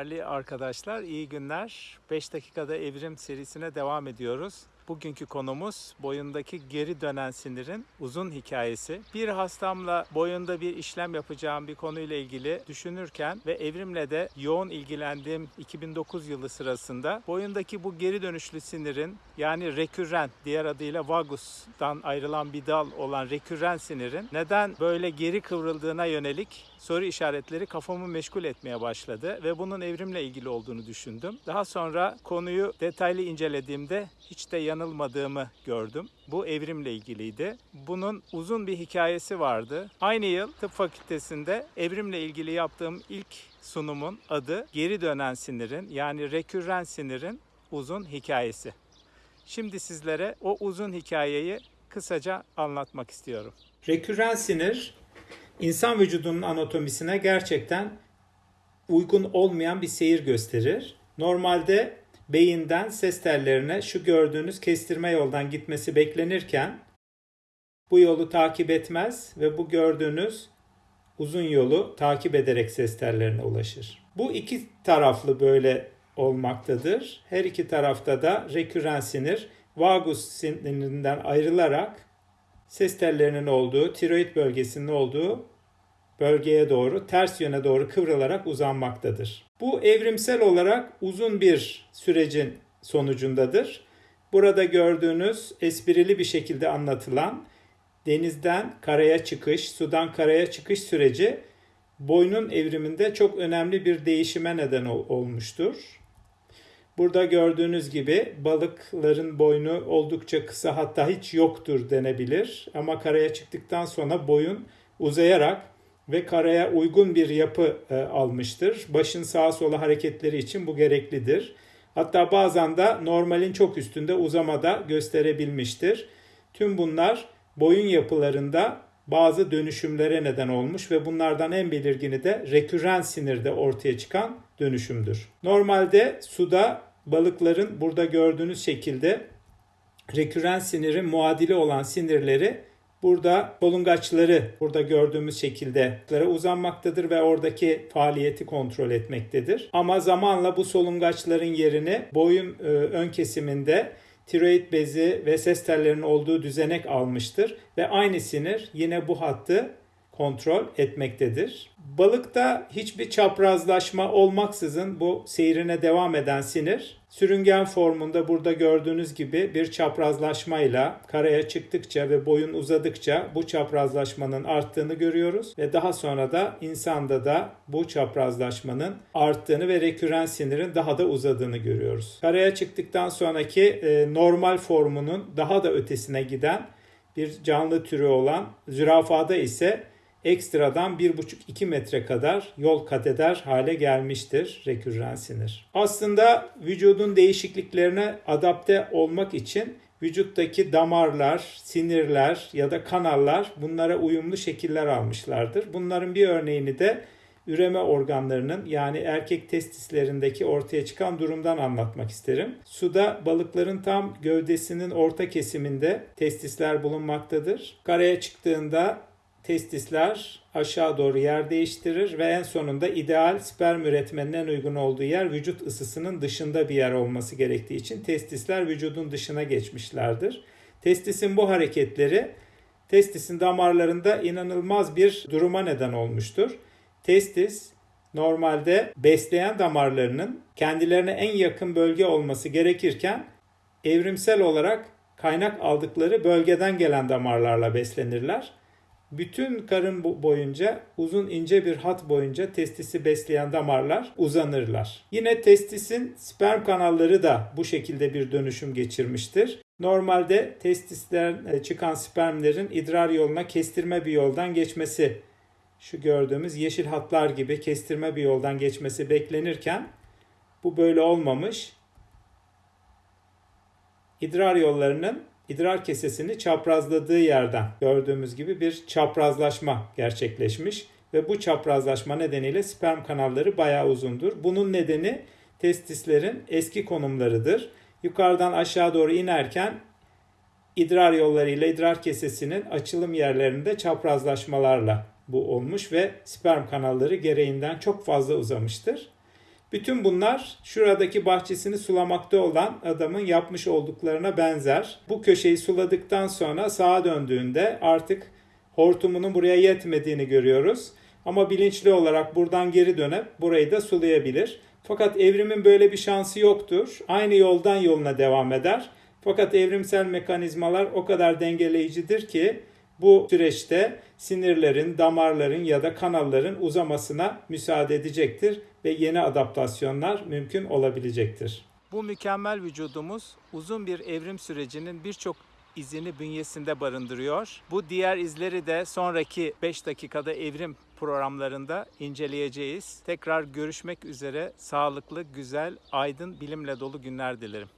Değerli arkadaşlar, iyi günler. 5 dakikada evrim serisine devam ediyoruz. Bugünkü konumuz boyundaki geri dönen sinirin uzun hikayesi. Bir hastamla boyunda bir işlem yapacağım bir konuyla ilgili düşünürken ve evrimle de yoğun ilgilendiğim 2009 yılı sırasında boyundaki bu geri dönüşlü sinirin yani rekürren diğer adıyla vagus'tan ayrılan bir dal olan rekürren sinirin neden böyle geri kıvrıldığına yönelik soru işaretleri kafamı meşgul etmeye başladı ve bunun evrimle ilgili olduğunu düşündüm. Daha sonra konuyu detaylı incelediğimde hiç de yanılmadığımı gördüm. Bu evrimle ilgiliydi. Bunun uzun bir hikayesi vardı. Aynı yıl tıp fakültesinde evrimle ilgili yaptığım ilk sunumun adı geri dönen sinirin yani rekürren sinirin uzun hikayesi. Şimdi sizlere o uzun hikayeyi kısaca anlatmak istiyorum. Rekürren sinir insan vücudunun anatomisine gerçekten uygun olmayan bir seyir gösterir. Normalde beyinden ses tellerine şu gördüğünüz kestirme yoldan gitmesi beklenirken bu yolu takip etmez ve bu gördüğünüz uzun yolu takip ederek ses tellerine ulaşır. Bu iki taraflı böyle olmaktadır. Her iki tarafta da reküren sinir vagus sinirinden ayrılarak ses tellerinin olduğu, tiroid bölgesinin olduğu bölgeye doğru ters yöne doğru kıvrılarak uzanmaktadır. Bu evrimsel olarak uzun bir sürecin sonucundadır. Burada gördüğünüz esprili bir şekilde anlatılan denizden karaya çıkış, sudan karaya çıkış süreci boynun evriminde çok önemli bir değişime neden olmuştur. Burada gördüğünüz gibi balıkların boynu oldukça kısa hatta hiç yoktur denebilir. Ama karaya çıktıktan sonra boyun uzayarak ve karaya uygun bir yapı e, almıştır. Başın sağa sola hareketleri için bu gereklidir. Hatta bazen de normalin çok üstünde uzamada gösterebilmiştir. Tüm bunlar boyun yapılarında bazı dönüşümlere neden olmuş ve bunlardan en belirgini de rekürren sinirde ortaya çıkan dönüşümdür. Normalde suda balıkların burada gördüğünüz şekilde rekürren sinirin muadili olan sinirleri burada solungaçları burada gördüğümüz şekilde uzanmaktadır ve oradaki faaliyeti kontrol etmektedir. Ama zamanla bu solungaçların yerini boyun e, ön kesiminde tiroid bezi ve ses tellerinin olduğu düzenek almıştır ve aynı sinir yine bu hattı kontrol etmektedir. Balıkta hiçbir çaprazlaşma olmaksızın bu seyrine devam eden sinir sürüngen formunda burada gördüğünüz gibi bir çaprazlaşmayla karaya çıktıkça ve boyun uzadıkça bu çaprazlaşmanın arttığını görüyoruz ve daha sonra da insanda da bu çaprazlaşmanın arttığını ve reküren sinirin daha da uzadığını görüyoruz. Karaya çıktıktan sonraki e, normal formunun daha da ötesine giden bir canlı türü olan zürafada ise ekstradan 1,5-2 metre kadar yol kat eder hale gelmiştir rekürren sinir. Aslında vücudun değişikliklerine adapte olmak için vücuttaki damarlar, sinirler ya da kanallar bunlara uyumlu şekiller almışlardır. Bunların bir örneğini de üreme organlarının yani erkek testislerindeki ortaya çıkan durumdan anlatmak isterim. Suda balıkların tam gövdesinin orta kesiminde testisler bulunmaktadır. Karaya çıktığında testisler aşağı doğru yer değiştirir ve en sonunda ideal sperm üretmenin en uygun olduğu yer vücut ısısının dışında bir yer olması gerektiği için testisler vücudun dışına geçmişlerdir. Testisin bu hareketleri testisin damarlarında inanılmaz bir duruma neden olmuştur. Testis normalde besleyen damarlarının kendilerine en yakın bölge olması gerekirken evrimsel olarak kaynak aldıkları bölgeden gelen damarlarla beslenirler. Bütün karın boyunca uzun ince bir hat boyunca testisi besleyen damarlar uzanırlar. Yine testisin sperm kanalları da bu şekilde bir dönüşüm geçirmiştir. Normalde testisten e, çıkan spermlerin idrar yoluna kestirme bir yoldan geçmesi şu gördüğümüz yeşil hatlar gibi kestirme bir yoldan geçmesi beklenirken bu böyle olmamış. İdrar yollarının idrar kesesini çaprazladığı yerden gördüğümüz gibi bir çaprazlaşma gerçekleşmiş ve bu çaprazlaşma nedeniyle sperm kanalları bayağı uzundur. Bunun nedeni testislerin eski konumlarıdır. Yukarıdan aşağı doğru inerken idrar yolları ile idrar kesesinin açılım yerlerinde çaprazlaşmalarla bu olmuş ve sperm kanalları gereğinden çok fazla uzamıştır. Bütün bunlar şuradaki bahçesini sulamakta olan adamın yapmış olduklarına benzer. Bu köşeyi suladıktan sonra sağa döndüğünde artık hortumunun buraya yetmediğini görüyoruz. Ama bilinçli olarak buradan geri dönüp burayı da sulayabilir. Fakat evrimin böyle bir şansı yoktur. Aynı yoldan yoluna devam eder. Fakat evrimsel mekanizmalar o kadar dengeleyicidir ki bu süreçte sinirlerin, damarların ya da kanalların uzamasına müsaade edecektir ve yeni adaptasyonlar mümkün olabilecektir. Bu mükemmel vücudumuz uzun bir evrim sürecinin birçok izini bünyesinde barındırıyor. Bu diğer izleri de sonraki 5 dakikada evrim programlarında inceleyeceğiz. Tekrar görüşmek üzere. Sağlıklı, güzel, aydın, bilimle dolu günler dilerim.